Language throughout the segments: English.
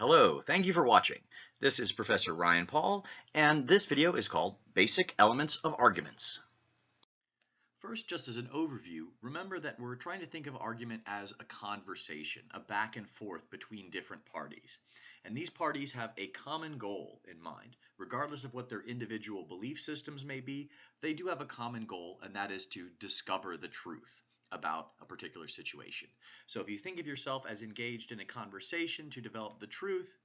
Hello, thank you for watching. This is Professor Ryan Paul, and this video is called Basic Elements of Arguments. First, just as an overview, remember that we're trying to think of argument as a conversation, a back and forth between different parties. And these parties have a common goal in mind. Regardless of what their individual belief systems may be, they do have a common goal, and that is to discover the truth about a particular situation. So if you think of yourself as engaged in a conversation to develop the truth,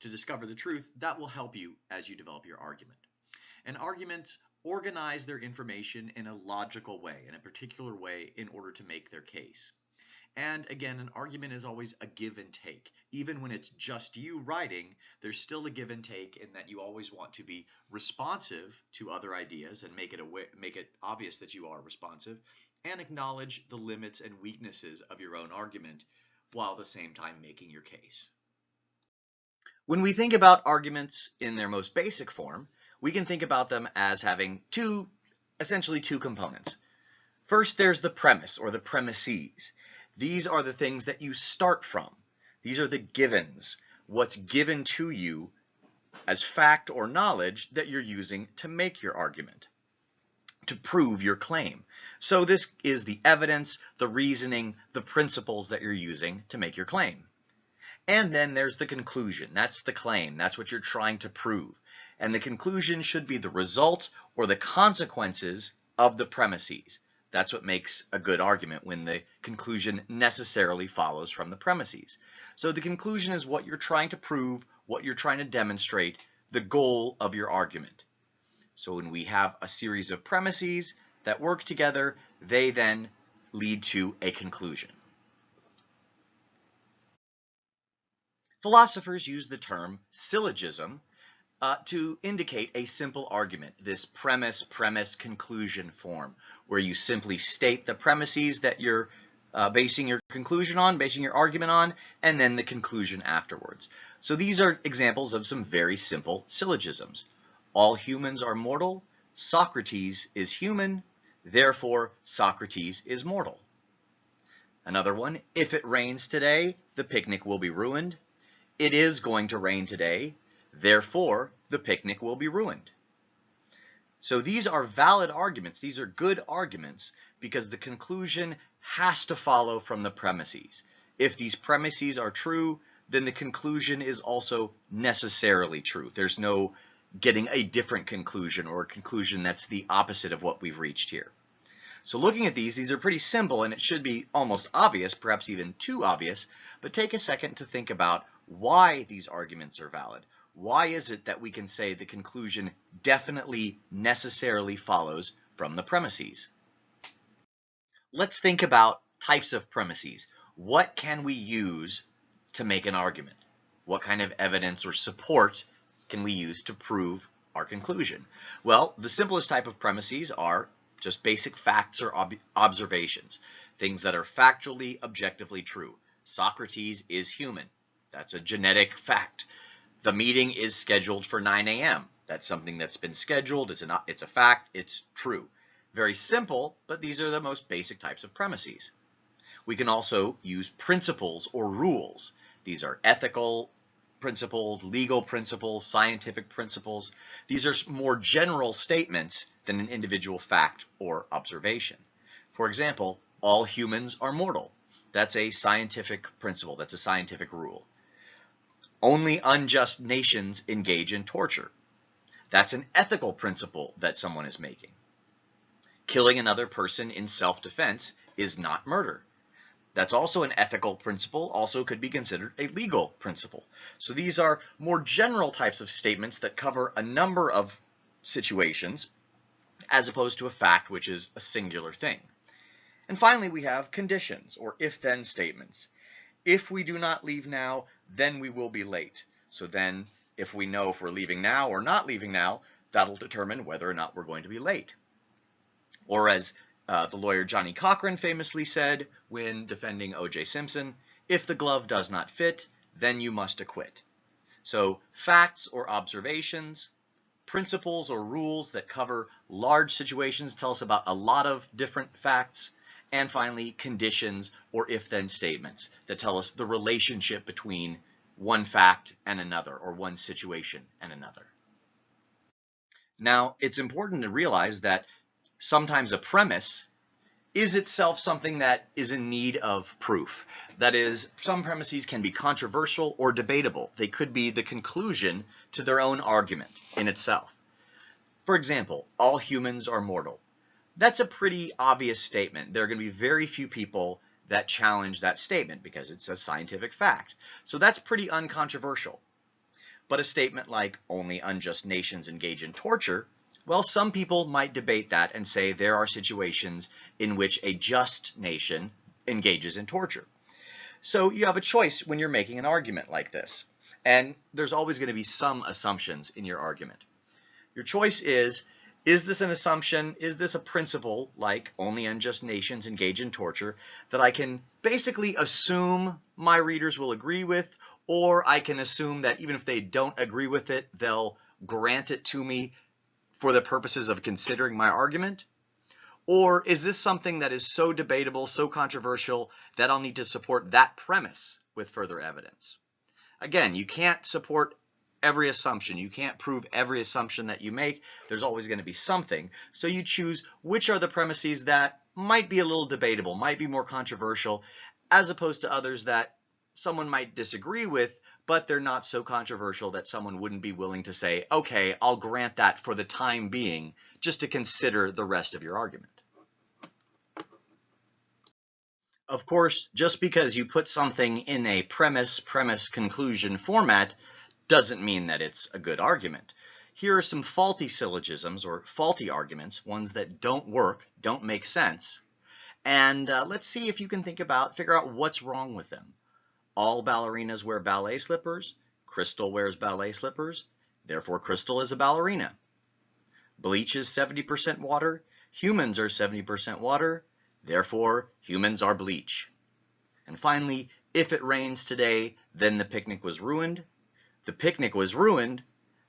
to discover the truth, that will help you as you develop your argument. And arguments organize their information in a logical way, in a particular way, in order to make their case. And again, an argument is always a give and take. Even when it's just you writing, there's still a give and take in that you always want to be responsive to other ideas and make it aware, make it obvious that you are responsive and acknowledge the limits and weaknesses of your own argument while at the same time making your case. When we think about arguments in their most basic form, we can think about them as having two, essentially two components. First, there's the premise or the premises. These are the things that you start from. These are the givens, what's given to you as fact or knowledge that you're using to make your argument to prove your claim. So this is the evidence, the reasoning, the principles that you're using to make your claim. And then there's the conclusion. That's the claim. That's what you're trying to prove. And the conclusion should be the result or the consequences of the premises. That's what makes a good argument when the conclusion necessarily follows from the premises. So the conclusion is what you're trying to prove, what you're trying to demonstrate, the goal of your argument. So when we have a series of premises that work together, they then lead to a conclusion. Philosophers use the term syllogism uh, to indicate a simple argument, this premise, premise, conclusion form, where you simply state the premises that you're uh, basing your conclusion on, basing your argument on, and then the conclusion afterwards. So these are examples of some very simple syllogisms. All humans are mortal. Socrates is human. Therefore, Socrates is mortal. Another one, if it rains today, the picnic will be ruined. It is going to rain today. Therefore, the picnic will be ruined. So these are valid arguments. These are good arguments because the conclusion has to follow from the premises. If these premises are true, then the conclusion is also necessarily true. There's no getting a different conclusion or a conclusion that's the opposite of what we've reached here. So looking at these, these are pretty simple and it should be almost obvious, perhaps even too obvious, but take a second to think about why these arguments are valid. Why is it that we can say the conclusion definitely necessarily follows from the premises? Let's think about types of premises. What can we use to make an argument? What kind of evidence or support can we use to prove our conclusion? Well, the simplest type of premises are just basic facts or ob observations, things that are factually, objectively true. Socrates is human. That's a genetic fact. The meeting is scheduled for 9 a.m. That's something that's been scheduled. It's, an, it's a fact. It's true. Very simple, but these are the most basic types of premises. We can also use principles or rules. These are ethical, principles, legal principles, scientific principles. These are more general statements than an individual fact or observation. For example, all humans are mortal. That's a scientific principle. That's a scientific rule. Only unjust nations engage in torture. That's an ethical principle that someone is making. Killing another person in self-defense is not murder. That's also an ethical principle, also could be considered a legal principle. So these are more general types of statements that cover a number of situations as opposed to a fact which is a singular thing. And finally, we have conditions or if-then statements. If we do not leave now, then we will be late. So then if we know if we're leaving now or not leaving now, that'll determine whether or not we're going to be late. Or as uh, the lawyer Johnnie Cochran famously said when defending O.J. Simpson, if the glove does not fit, then you must acquit. So facts or observations, principles or rules that cover large situations tell us about a lot of different facts, and finally conditions or if-then statements that tell us the relationship between one fact and another, or one situation and another. Now, it's important to realize that sometimes a premise is itself something that is in need of proof. That is, some premises can be controversial or debatable. They could be the conclusion to their own argument in itself. For example, all humans are mortal. That's a pretty obvious statement. There are going to be very few people that challenge that statement because it's a scientific fact. So that's pretty uncontroversial. But a statement like only unjust nations engage in torture well, some people might debate that and say there are situations in which a just nation engages in torture. So you have a choice when you're making an argument like this. And there's always going to be some assumptions in your argument. Your choice is, is this an assumption? Is this a principle, like only unjust nations engage in torture, that I can basically assume my readers will agree with, or I can assume that even if they don't agree with it, they'll grant it to me for the purposes of considering my argument? Or is this something that is so debatable, so controversial, that I'll need to support that premise with further evidence? Again, you can't support every assumption. You can't prove every assumption that you make. There's always going to be something. So you choose which are the premises that might be a little debatable, might be more controversial, as opposed to others that someone might disagree with, but they're not so controversial that someone wouldn't be willing to say, okay, I'll grant that for the time being, just to consider the rest of your argument. Of course, just because you put something in a premise, premise, conclusion format doesn't mean that it's a good argument. Here are some faulty syllogisms or faulty arguments, ones that don't work, don't make sense. And uh, let's see if you can think about, figure out what's wrong with them. All ballerinas wear ballet slippers. Crystal wears ballet slippers. Therefore, Crystal is a ballerina. Bleach is 70% water. Humans are 70% water. Therefore, humans are bleach. And finally, if it rains today, then the picnic was ruined. The picnic was ruined.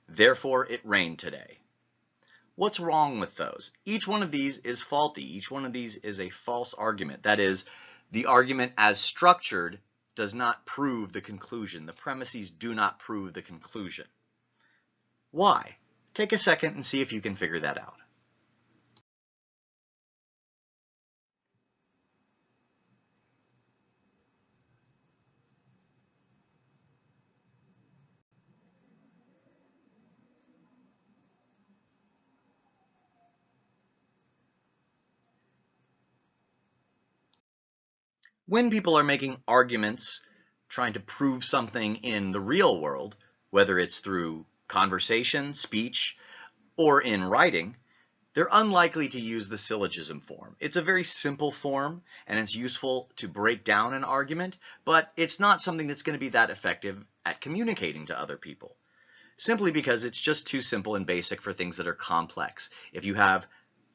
Therefore, it rained today. What's wrong with those? Each one of these is faulty. Each one of these is a false argument. That is, the argument as structured does not prove the conclusion. The premises do not prove the conclusion. Why? Take a second and see if you can figure that out. When people are making arguments, trying to prove something in the real world, whether it's through conversation, speech, or in writing, they're unlikely to use the syllogism form. It's a very simple form, and it's useful to break down an argument, but it's not something that's going to be that effective at communicating to other people simply because it's just too simple and basic for things that are complex. If you have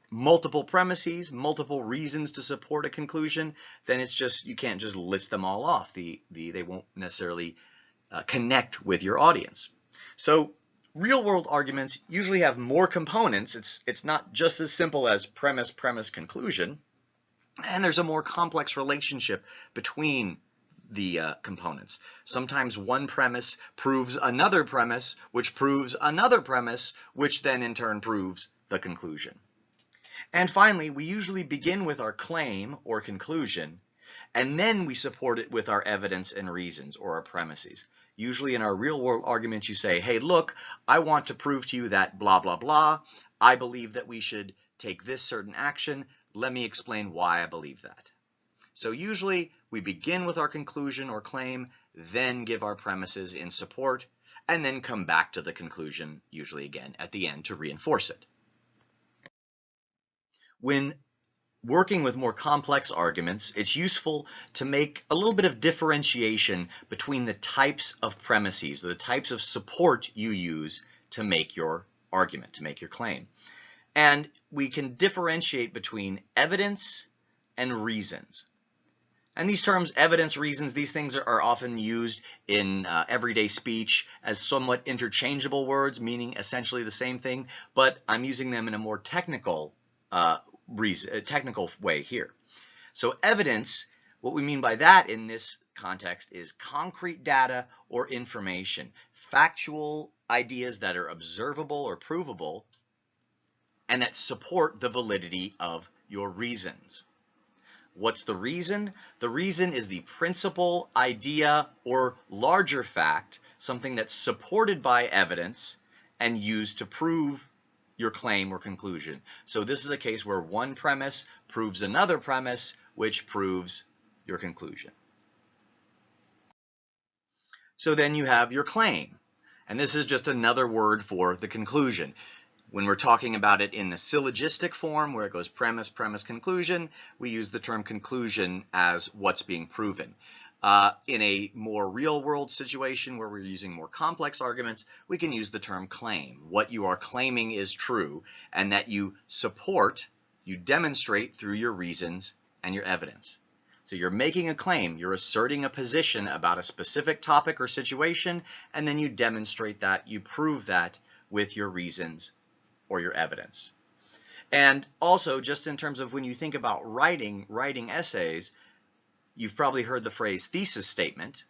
multiple premises, multiple reasons to support a conclusion, then it's just, you can't just list them all off. The, the, they won't necessarily uh, connect with your audience. So real world arguments usually have more components. It's, it's not just as simple as premise, premise, conclusion. And there's a more complex relationship between the uh, components. Sometimes one premise proves another premise, which proves another premise, which then in turn proves the conclusion. And finally, we usually begin with our claim or conclusion, and then we support it with our evidence and reasons or our premises. Usually in our real world arguments, you say, hey, look, I want to prove to you that blah, blah, blah. I believe that we should take this certain action. Let me explain why I believe that. So usually we begin with our conclusion or claim, then give our premises in support, and then come back to the conclusion, usually again at the end to reinforce it. When working with more complex arguments, it's useful to make a little bit of differentiation between the types of premises, or the types of support you use to make your argument, to make your claim. And we can differentiate between evidence and reasons. And these terms, evidence, reasons, these things are, are often used in uh, everyday speech as somewhat interchangeable words, meaning essentially the same thing, but I'm using them in a more technical uh, reason, technical way here. So evidence what we mean by that in this context is concrete data or information, factual ideas that are observable or provable, and that support the validity of your reasons. What's the reason? The reason is the principal idea or larger fact, something that's supported by evidence and used to prove your claim or conclusion. So this is a case where one premise proves another premise, which proves your conclusion. So then you have your claim. And this is just another word for the conclusion. When we're talking about it in the syllogistic form, where it goes premise, premise, conclusion, we use the term conclusion as what's being proven. Uh, in a more real world situation where we're using more complex arguments, we can use the term claim. What you are claiming is true and that you support, you demonstrate through your reasons and your evidence. So you're making a claim, you're asserting a position about a specific topic or situation, and then you demonstrate that, you prove that with your reasons or your evidence. And also, just in terms of when you think about writing, writing essays, you've probably heard the phrase thesis statement,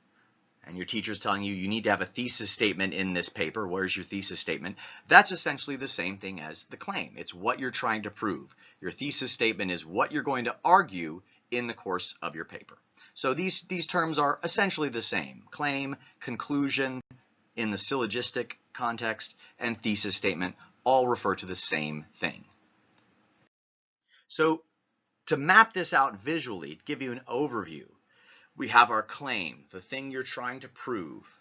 and your teacher's telling you you need to have a thesis statement in this paper. Where's your thesis statement? That's essentially the same thing as the claim. It's what you're trying to prove. Your thesis statement is what you're going to argue in the course of your paper. So these, these terms are essentially the same. Claim, conclusion in the syllogistic context, and thesis statement all refer to the same thing. So to map this out visually, to give you an overview, we have our claim, the thing you're trying to prove.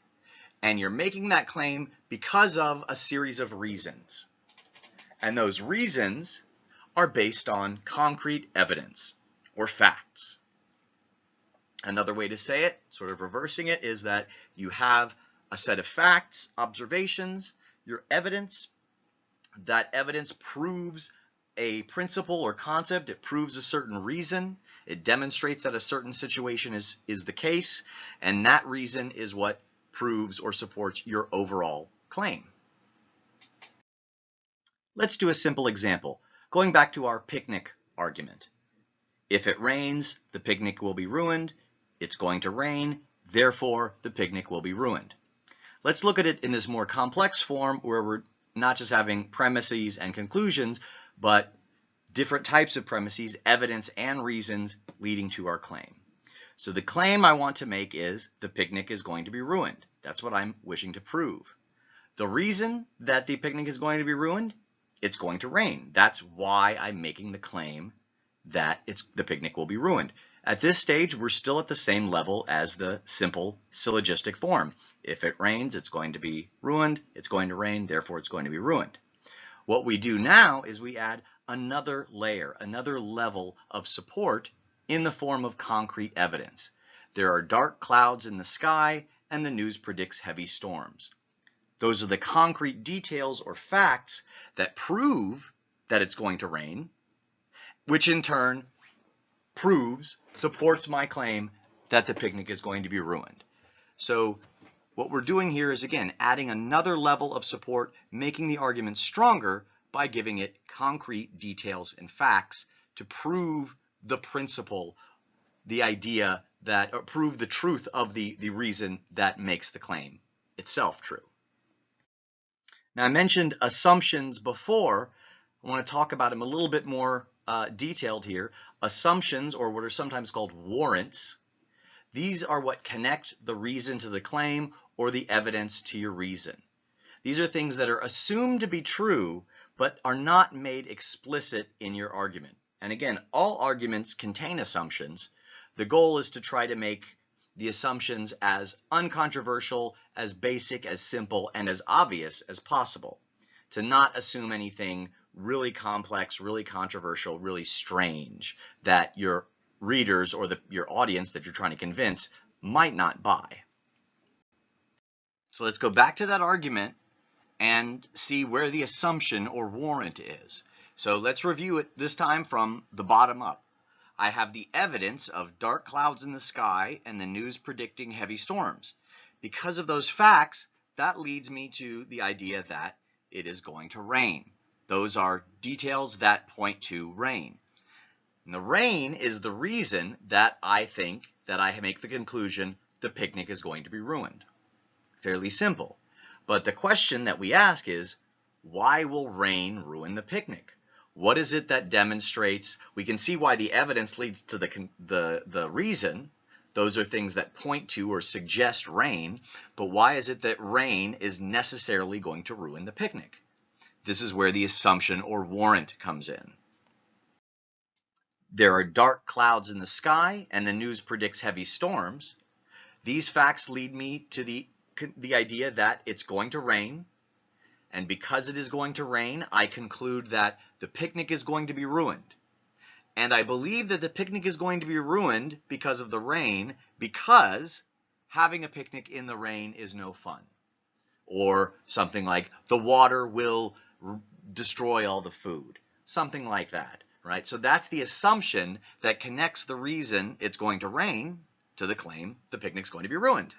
And you're making that claim because of a series of reasons. And those reasons are based on concrete evidence or facts. Another way to say it, sort of reversing it, is that you have a set of facts, observations, your evidence, that evidence proves a principle or concept, it proves a certain reason, it demonstrates that a certain situation is, is the case, and that reason is what proves or supports your overall claim. Let's do a simple example, going back to our picnic argument. If it rains, the picnic will be ruined. It's going to rain, therefore the picnic will be ruined. Let's look at it in this more complex form where we're not just having premises and conclusions, but different types of premises, evidence, and reasons leading to our claim. So the claim I want to make is the picnic is going to be ruined. That's what I'm wishing to prove. The reason that the picnic is going to be ruined, it's going to rain. That's why I'm making the claim that it's the picnic will be ruined. At this stage, we're still at the same level as the simple syllogistic form. If it rains, it's going to be ruined. It's going to rain, therefore it's going to be ruined. What we do now is we add another layer, another level of support in the form of concrete evidence. There are dark clouds in the sky and the news predicts heavy storms. Those are the concrete details or facts that prove that it's going to rain, which in turn proves, supports my claim that the picnic is going to be ruined. So what we're doing here is, again, adding another level of support, making the argument stronger by giving it concrete details and facts to prove the principle, the idea that, or prove the truth of the, the reason that makes the claim itself true. Now, I mentioned assumptions before. I want to talk about them a little bit more uh, detailed here. Assumptions, or what are sometimes called warrants, these are what connect the reason to the claim or the evidence to your reason. These are things that are assumed to be true, but are not made explicit in your argument. And again, all arguments contain assumptions. The goal is to try to make the assumptions as uncontroversial, as basic, as simple, and as obvious as possible. To not assume anything really complex, really controversial, really strange that your readers or the, your audience that you're trying to convince might not buy. So let's go back to that argument and see where the assumption or warrant is. So let's review it this time from the bottom up. I have the evidence of dark clouds in the sky and the news predicting heavy storms. Because of those facts, that leads me to the idea that it is going to rain. Those are details that point to rain. And the rain is the reason that I think that I make the conclusion the picnic is going to be ruined. Fairly simple. But the question that we ask is, why will rain ruin the picnic? What is it that demonstrates? We can see why the evidence leads to the, the, the reason. Those are things that point to or suggest rain. But why is it that rain is necessarily going to ruin the picnic? This is where the assumption or warrant comes in. There are dark clouds in the sky and the news predicts heavy storms. These facts lead me to the, the idea that it's going to rain. And because it is going to rain, I conclude that the picnic is going to be ruined. And I believe that the picnic is going to be ruined because of the rain, because having a picnic in the rain is no fun. Or something like the water will destroy all the food, something like that, right? So that's the assumption that connects the reason it's going to rain to the claim the picnic's going to be ruined.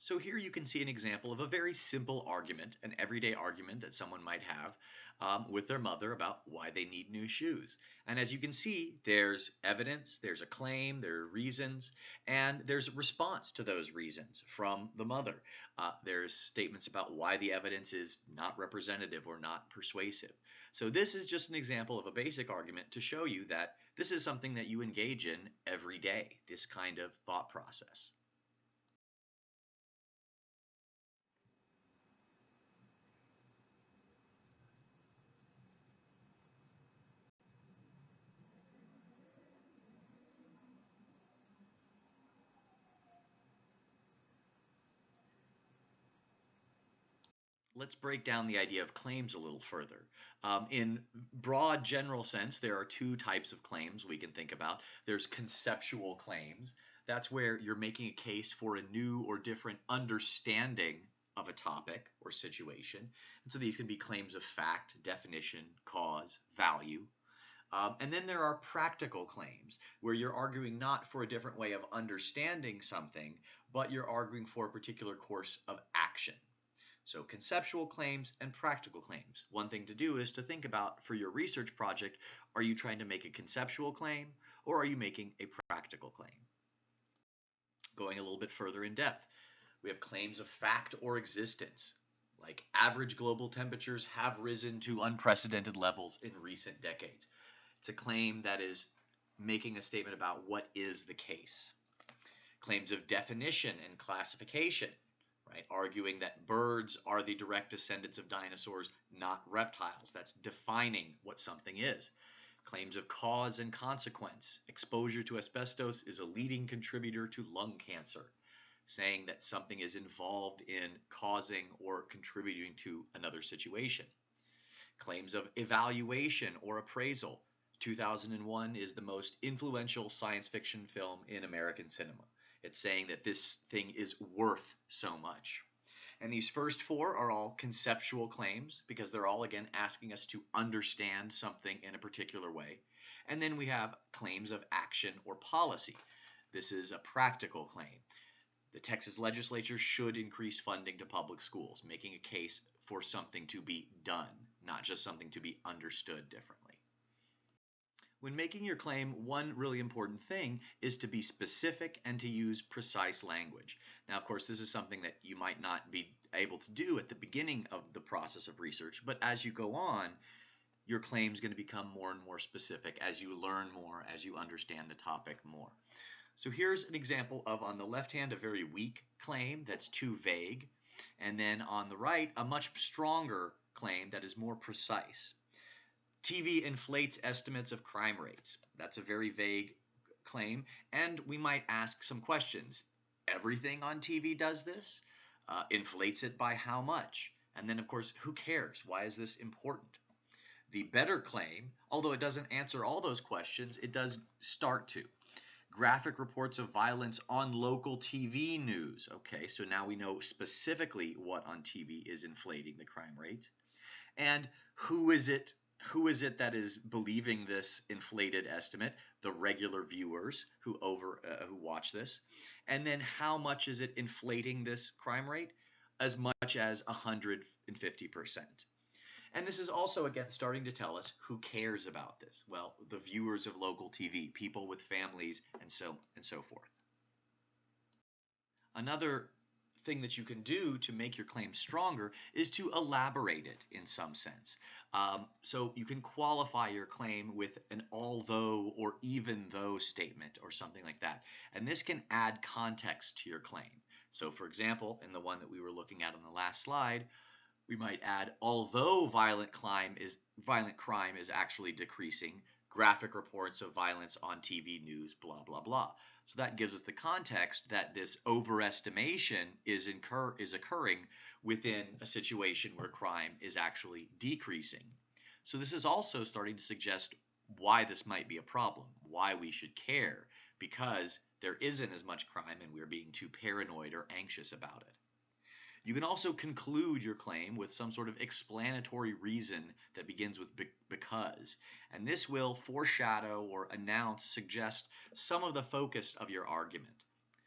So here you can see an example of a very simple argument, an everyday argument that someone might have um, with their mother about why they need new shoes. And as you can see, there's evidence, there's a claim, there are reasons, and there's a response to those reasons from the mother. Uh, there's statements about why the evidence is not representative or not persuasive. So this is just an example of a basic argument to show you that this is something that you engage in every day, this kind of thought process. Let's break down the idea of claims a little further. Um, in broad general sense, there are two types of claims we can think about. There's conceptual claims. That's where you're making a case for a new or different understanding of a topic or situation. And so these can be claims of fact, definition, cause, value. Um, and then there are practical claims where you're arguing not for a different way of understanding something, but you're arguing for a particular course of action. So conceptual claims and practical claims. One thing to do is to think about for your research project, are you trying to make a conceptual claim or are you making a practical claim? Going a little bit further in depth, we have claims of fact or existence, like average global temperatures have risen to unprecedented levels in recent decades. It's a claim that is making a statement about what is the case. Claims of definition and classification right? Arguing that birds are the direct descendants of dinosaurs, not reptiles. That's defining what something is. Claims of cause and consequence. Exposure to asbestos is a leading contributor to lung cancer, saying that something is involved in causing or contributing to another situation. Claims of evaluation or appraisal. 2001 is the most influential science fiction film in American cinema. It's saying that this thing is worth so much. And these first four are all conceptual claims because they're all, again, asking us to understand something in a particular way. And then we have claims of action or policy. This is a practical claim. The Texas legislature should increase funding to public schools, making a case for something to be done, not just something to be understood differently. When making your claim, one really important thing is to be specific and to use precise language. Now, of course, this is something that you might not be able to do at the beginning of the process of research, but as you go on, your claim is going to become more and more specific as you learn more, as you understand the topic more. So here's an example of, on the left hand, a very weak claim that's too vague, and then on the right, a much stronger claim that is more precise. TV inflates estimates of crime rates. That's a very vague claim. And we might ask some questions. Everything on TV does this? Uh, inflates it by how much? And then, of course, who cares? Why is this important? The better claim, although it doesn't answer all those questions, it does start to. Graphic reports of violence on local TV news. Okay, so now we know specifically what on TV is inflating the crime rates. And who is it who is it that is believing this inflated estimate? The regular viewers who over uh, who watch this, and then how much is it inflating this crime rate? As much as 150 percent. And this is also, again, starting to tell us who cares about this. Well, the viewers of local TV, people with families, and so, and so forth. Another thing that you can do to make your claim stronger is to elaborate it in some sense. Um, so you can qualify your claim with an although or even though statement or something like that. And this can add context to your claim. So for example, in the one that we were looking at on the last slide, we might add, although violent crime is violent crime is actually decreasing, graphic reports of violence on TV news, blah, blah, blah. So that gives us the context that this overestimation is incur is occurring within a situation where crime is actually decreasing. So this is also starting to suggest why this might be a problem, why we should care, because there isn't as much crime and we're being too paranoid or anxious about it. You can also conclude your claim with some sort of explanatory reason that begins with be because, and this will foreshadow or announce, suggest some of the focus of your argument.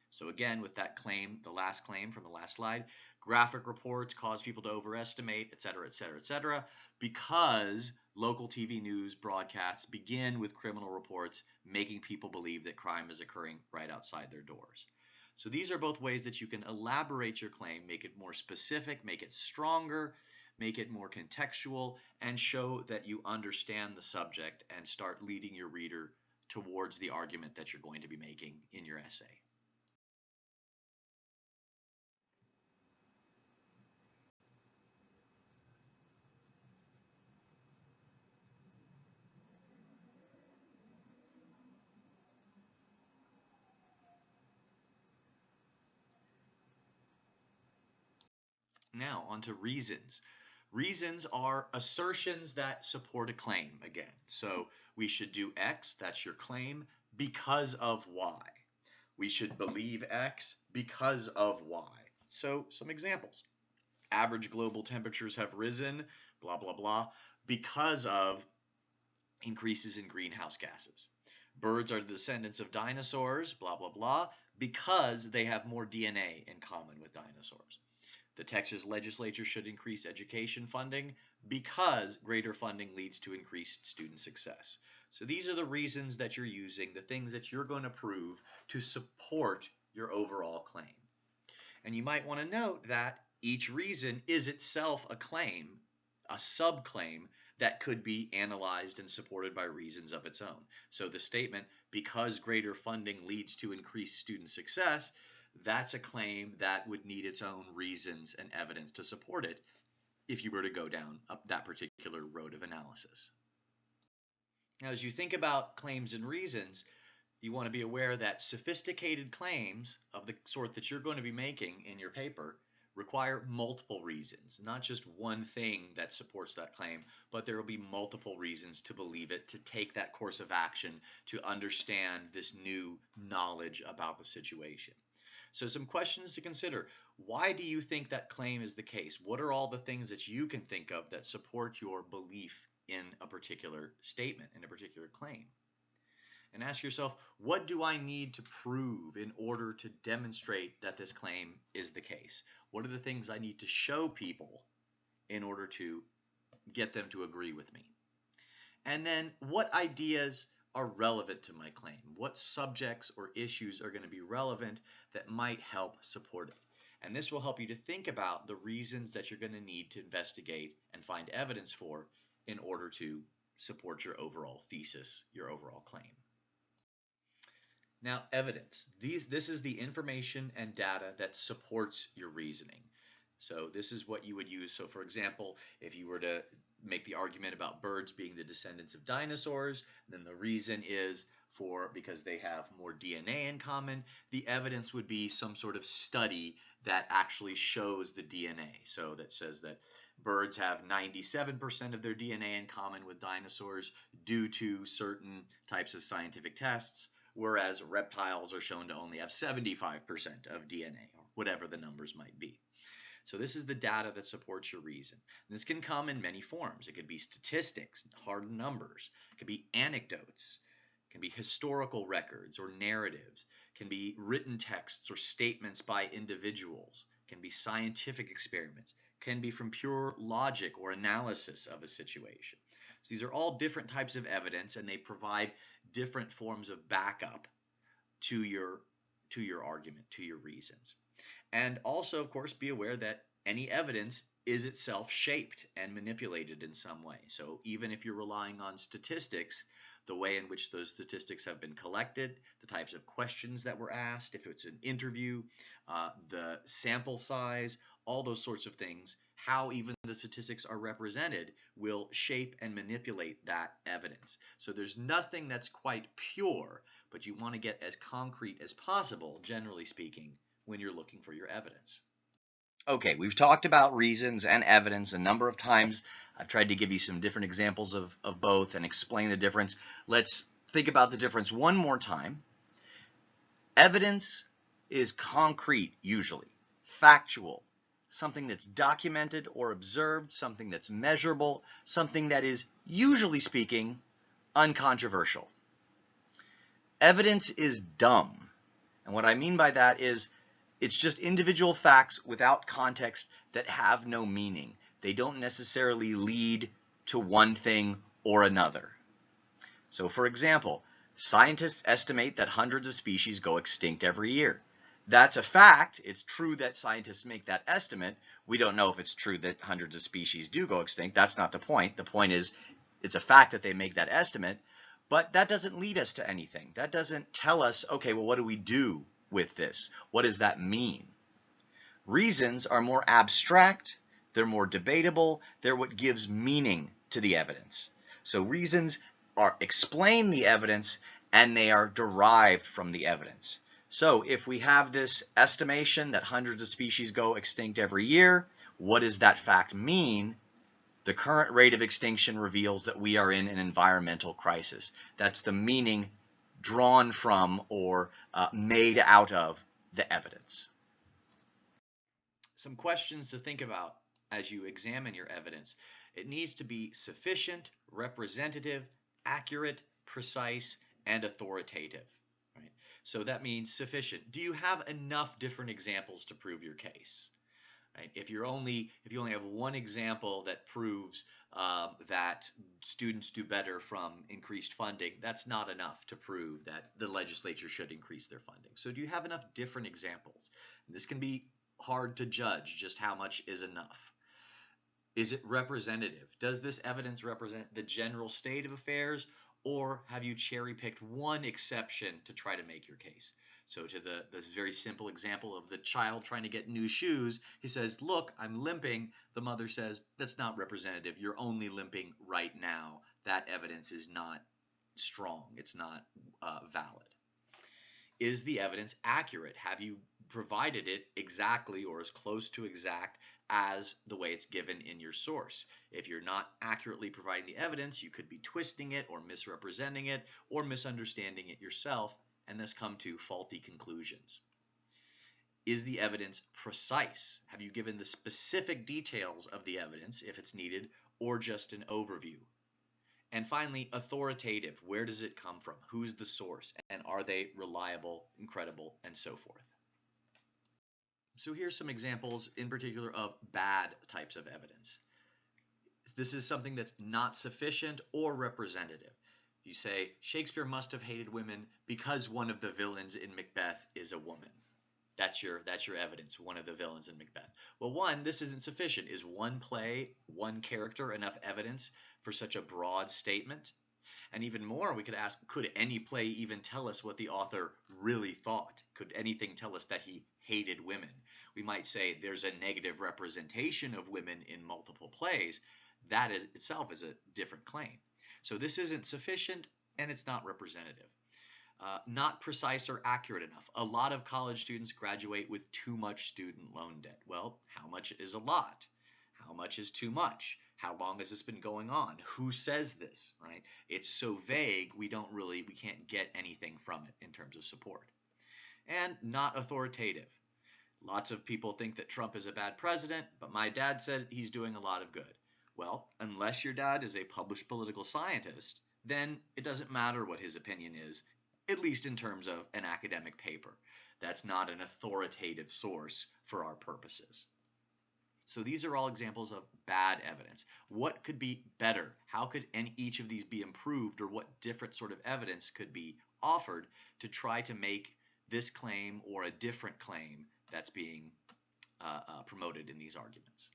So again, with that claim, the last claim from the last slide, graphic reports cause people to overestimate, et cetera, et cetera, et cetera, because local TV news broadcasts begin with criminal reports making people believe that crime is occurring right outside their doors. So these are both ways that you can elaborate your claim, make it more specific, make it stronger, make it more contextual, and show that you understand the subject and start leading your reader towards the argument that you're going to be making in your essay. Now, on to reasons. Reasons are assertions that support a claim again. So we should do X, that's your claim, because of Y. We should believe X because of Y. So some examples. Average global temperatures have risen, blah, blah, blah, because of increases in greenhouse gases. Birds are the descendants of dinosaurs, blah, blah, blah, because they have more DNA in common with dinosaurs. The Texas legislature should increase education funding because greater funding leads to increased student success. So these are the reasons that you're using, the things that you're going to prove to support your overall claim. And you might want to note that each reason is itself a claim, a subclaim that could be analyzed and supported by reasons of its own. So the statement, because greater funding leads to increased student success, that's a claim that would need its own reasons and evidence to support it if you were to go down that particular road of analysis. Now, as you think about claims and reasons, you want to be aware that sophisticated claims of the sort that you're going to be making in your paper require multiple reasons, not just one thing that supports that claim, but there will be multiple reasons to believe it, to take that course of action, to understand this new knowledge about the situation. So some questions to consider. Why do you think that claim is the case? What are all the things that you can think of that support your belief in a particular statement, in a particular claim? And ask yourself, what do I need to prove in order to demonstrate that this claim is the case? What are the things I need to show people in order to get them to agree with me? And then what ideas are relevant to my claim? What subjects or issues are going to be relevant that might help support it? And this will help you to think about the reasons that you're going to need to investigate and find evidence for in order to support your overall thesis, your overall claim. Now, evidence. These, this is the information and data that supports your reasoning. So this is what you would use. So for example, if you were to make the argument about birds being the descendants of dinosaurs, then the reason is for because they have more DNA in common, the evidence would be some sort of study that actually shows the DNA. So that says that birds have 97% of their DNA in common with dinosaurs due to certain types of scientific tests, whereas reptiles are shown to only have 75% of DNA, or whatever the numbers might be. So this is the data that supports your reason. And this can come in many forms. It could be statistics, hard numbers. It could be anecdotes. It can be historical records or narratives, It can be written texts or statements by individuals, It can be scientific experiments, It can be from pure logic or analysis of a situation. So these are all different types of evidence and they provide different forms of backup to your to your argument, to your reasons. And also, of course, be aware that any evidence is itself shaped and manipulated in some way. So even if you're relying on statistics, the way in which those statistics have been collected, the types of questions that were asked, if it's an interview, uh, the sample size, all those sorts of things, how even the statistics are represented will shape and manipulate that evidence. So there's nothing that's quite pure, but you want to get as concrete as possible, generally speaking, when you're looking for your evidence. Okay, we've talked about reasons and evidence a number of times. I've tried to give you some different examples of, of both and explain the difference. Let's think about the difference one more time. Evidence is concrete, usually, factual, something that's documented or observed, something that's measurable, something that is, usually speaking, uncontroversial. Evidence is dumb. And what I mean by that is it's just individual facts without context that have no meaning. They don't necessarily lead to one thing or another. So for example, scientists estimate that hundreds of species go extinct every year. That's a fact. It's true that scientists make that estimate. We don't know if it's true that hundreds of species do go extinct. That's not the point. The point is it's a fact that they make that estimate, but that doesn't lead us to anything. That doesn't tell us, okay, well, what do we do with this? What does that mean? Reasons are more abstract, they're more debatable, they're what gives meaning to the evidence. So reasons are explain the evidence and they are derived from the evidence. So if we have this estimation that hundreds of species go extinct every year, what does that fact mean? The current rate of extinction reveals that we are in an environmental crisis. That's the meaning drawn from or uh, made out of the evidence. Some questions to think about as you examine your evidence. It needs to be sufficient, representative, accurate, precise, and authoritative. Right? So that means sufficient. Do you have enough different examples to prove your case? Right? If you're only if you only have one example that proves um, that students do better from increased funding, that's not enough to prove that the legislature should increase their funding. So do you have enough different examples? And this can be hard to judge just how much is enough. Is it representative? Does this evidence represent the general state of affairs or have you cherry picked one exception to try to make your case? So to the this very simple example of the child trying to get new shoes, he says, "Look, I'm limping." The mother says, "That's not representative. You're only limping right now. That evidence is not strong. It's not uh, valid." Is the evidence accurate? Have you provided it exactly or as close to exact as the way it's given in your source. If you're not accurately providing the evidence, you could be twisting it or misrepresenting it or misunderstanding it yourself and thus come to faulty conclusions. Is the evidence precise? Have you given the specific details of the evidence if it's needed or just an overview? And finally, authoritative. Where does it come from? Who's the source? And are they reliable, incredible, and so forth? So here's some examples in particular of bad types of evidence. This is something that's not sufficient or representative. You say Shakespeare must have hated women because one of the villains in Macbeth is a woman. That's your that's your evidence, one of the villains in Macbeth. Well, one, this isn't sufficient. Is one play, one character enough evidence for such a broad statement? And even more, we could ask, could any play even tell us what the author really thought? Could anything tell us that he hated women. We might say there's a negative representation of women in multiple plays. That is itself is a different claim. So this isn't sufficient and it's not representative. Uh, not precise or accurate enough. A lot of college students graduate with too much student loan debt. Well, how much is a lot? How much is too much? How long has this been going on? Who says this, right? It's so vague, we don't really, we can't get anything from it in terms of support. And not authoritative. Lots of people think that Trump is a bad president, but my dad said he's doing a lot of good. Well, unless your dad is a published political scientist, then it doesn't matter what his opinion is, at least in terms of an academic paper. That's not an authoritative source for our purposes. So these are all examples of bad evidence. What could be better? How could any, each of these be improved or what different sort of evidence could be offered to try to make this claim or a different claim that's being uh, uh, promoted in these arguments?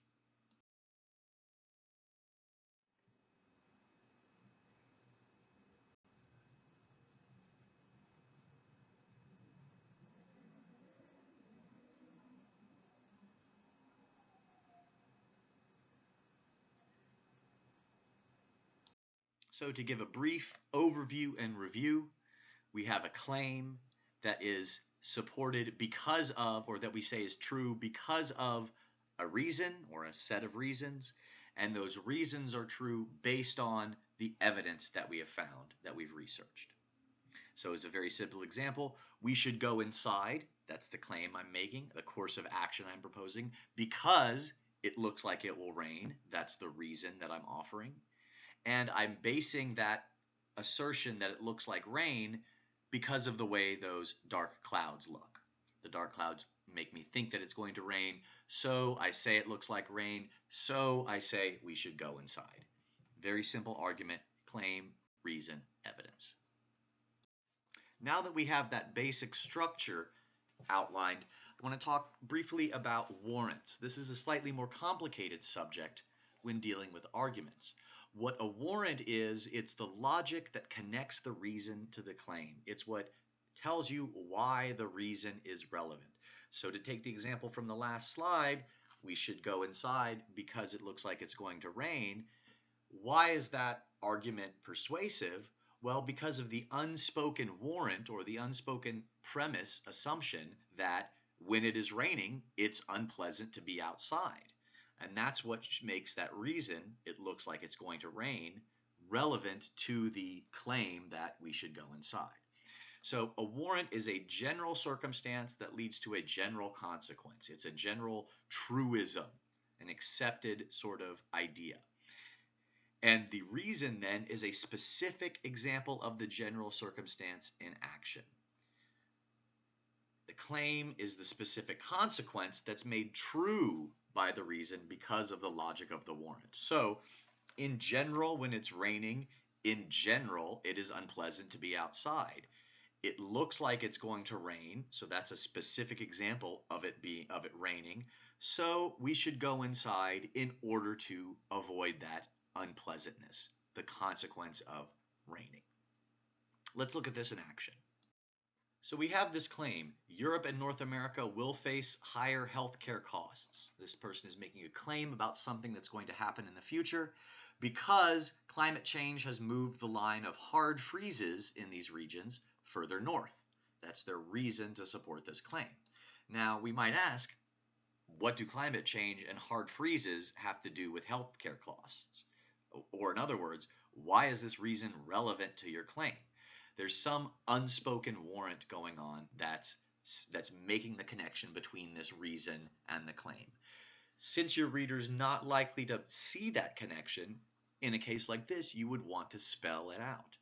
So to give a brief overview and review, we have a claim that is supported because of, or that we say is true because of a reason or a set of reasons, and those reasons are true based on the evidence that we have found, that we've researched. So as a very simple example, we should go inside, that's the claim I'm making, the course of action I'm proposing, because it looks like it will rain, that's the reason that I'm offering and I'm basing that assertion that it looks like rain because of the way those dark clouds look. The dark clouds make me think that it's going to rain, so I say it looks like rain, so I say we should go inside. Very simple argument, claim, reason, evidence. Now that we have that basic structure outlined, I want to talk briefly about warrants. This is a slightly more complicated subject when dealing with arguments. What a warrant is, it's the logic that connects the reason to the claim. It's what tells you why the reason is relevant. So to take the example from the last slide, we should go inside because it looks like it's going to rain. Why is that argument persuasive? Well, because of the unspoken warrant or the unspoken premise assumption that when it is raining, it's unpleasant to be outside. And that's what makes that reason, it looks like it's going to rain, relevant to the claim that we should go inside. So a warrant is a general circumstance that leads to a general consequence. It's a general truism, an accepted sort of idea. And the reason then is a specific example of the general circumstance in action. The claim is the specific consequence that's made true by the reason because of the logic of the warrant. So, in general, when it's raining, in general, it is unpleasant to be outside. It looks like it's going to rain, so that's a specific example of it being of it raining. So we should go inside in order to avoid that unpleasantness, the consequence of raining. Let's look at this in action. So we have this claim, Europe and North America will face higher healthcare costs. This person is making a claim about something that's going to happen in the future because climate change has moved the line of hard freezes in these regions further north. That's their reason to support this claim. Now, we might ask, what do climate change and hard freezes have to do with healthcare costs? Or in other words, why is this reason relevant to your claim? There's some unspoken warrant going on that's that's making the connection between this reason and the claim. Since your reader's not likely to see that connection, in a case like this, you would want to spell it out.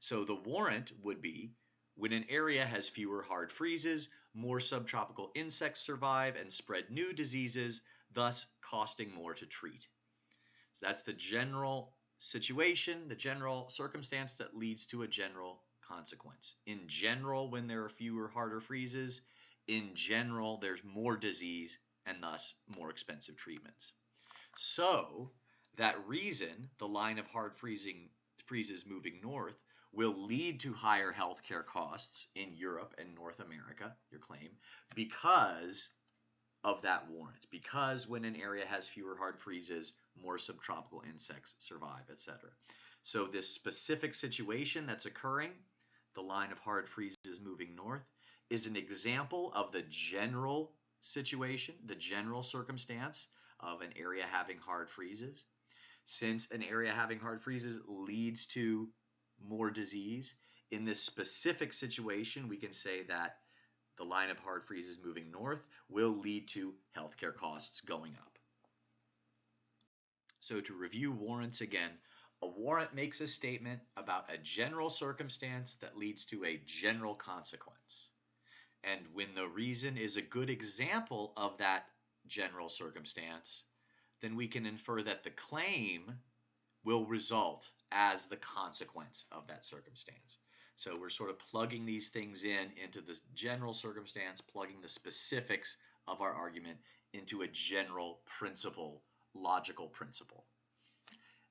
So the warrant would be when an area has fewer hard freezes, more subtropical insects survive and spread new diseases, thus costing more to treat. So that's the general situation, the general circumstance that leads to a general consequence. In general, when there are fewer harder freezes, in general, there's more disease and thus more expensive treatments. So, that reason, the line of hard freezing freezes moving north, will lead to higher healthcare costs in Europe and North America, your claim, because of that warrant. Because when an area has fewer hard freezes, more subtropical insects survive, etc. So this specific situation that's occurring the line of hard freezes moving north, is an example of the general situation, the general circumstance of an area having hard freezes. Since an area having hard freezes leads to more disease, in this specific situation, we can say that the line of hard freezes moving north will lead to healthcare costs going up. So to review warrants again, A warrant makes a statement about a general circumstance that leads to a general consequence. And when the reason is a good example of that general circumstance, then we can infer that the claim will result as the consequence of that circumstance. So we're sort of plugging these things in into the general circumstance, plugging the specifics of our argument into a general principle, logical principle.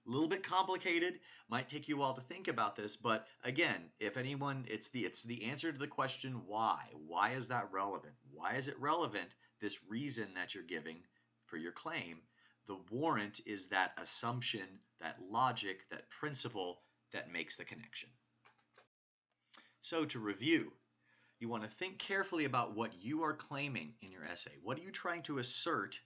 A little bit complicated, might take you a while to think about this, but again, if anyone, it's the it's the answer to the question why. Why is that relevant? Why is it relevant, this reason that you're giving for your claim? The warrant is that assumption, that logic, that principle that makes the connection. So to review, you want to think carefully about what you are claiming in your essay. What are you trying to assert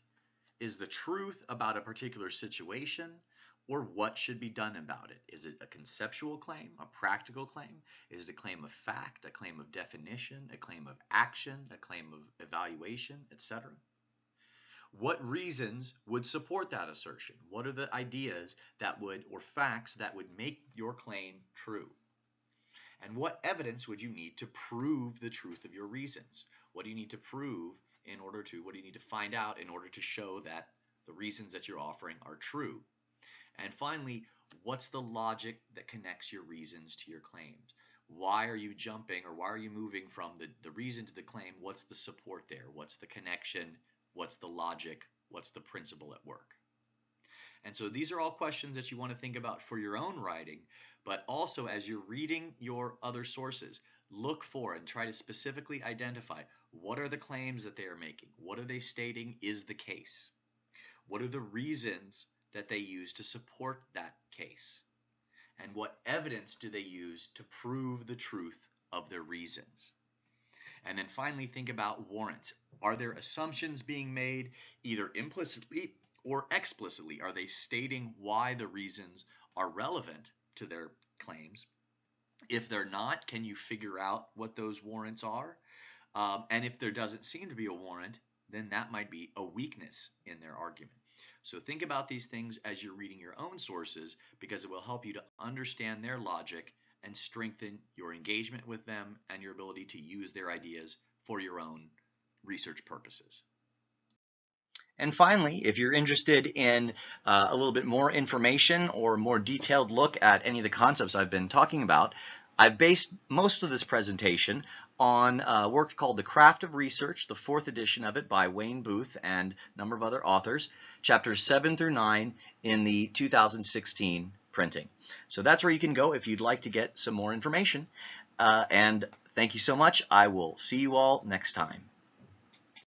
is the truth about a particular situation or what should be done about it? Is it a conceptual claim, a practical claim? Is it a claim of fact, a claim of definition, a claim of action, a claim of evaluation, etc.? What reasons would support that assertion? What are the ideas that would, or facts that would make your claim true? And what evidence would you need to prove the truth of your reasons? What do you need to prove in order to, what do you need to find out in order to show that the reasons that you're offering are true? And finally, what's the logic that connects your reasons to your claims? Why are you jumping or why are you moving from the, the reason to the claim? What's the support there? What's the connection? What's the logic? What's the principle at work? And so these are all questions that you want to think about for your own writing, but also as you're reading your other sources, look for and try to specifically identify what are the claims that they are making? What are they stating is the case? What are the reasons that they use to support that case? And what evidence do they use to prove the truth of their reasons? And then finally, think about warrants. Are there assumptions being made either implicitly or explicitly? Are they stating why the reasons are relevant to their claims? If they're not, can you figure out what those warrants are? Um, and if there doesn't seem to be a warrant, then that might be a weakness in their argument. So think about these things as you're reading your own sources because it will help you to understand their logic and strengthen your engagement with them and your ability to use their ideas for your own research purposes. And finally, if you're interested in uh, a little bit more information or more detailed look at any of the concepts I've been talking about, I've based most of this presentation on a work called The Craft of Research, the fourth edition of it by Wayne Booth and a number of other authors, chapters 7 through 9 in the 2016 printing. So that's where you can go if you'd like to get some more information. Uh, and thank you so much. I will see you all next time.